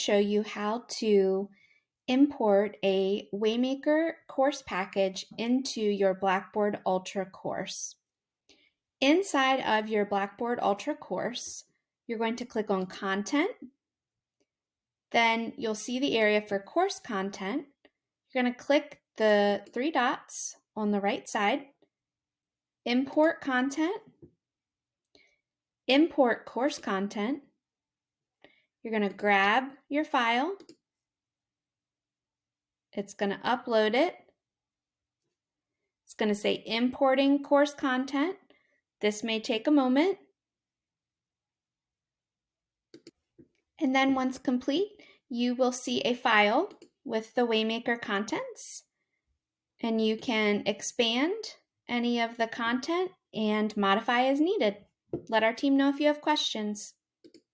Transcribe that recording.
show you how to import a Waymaker course package into your Blackboard Ultra course. Inside of your Blackboard Ultra course, you're going to click on Content. Then you'll see the area for course content. You're going to click the three dots on the right side, Import Content, Import Course Content, you're going to grab your file. It's going to upload it. It's going to say importing course content. This may take a moment. And then once complete, you will see a file with the Waymaker contents. And you can expand any of the content and modify as needed. Let our team know if you have questions.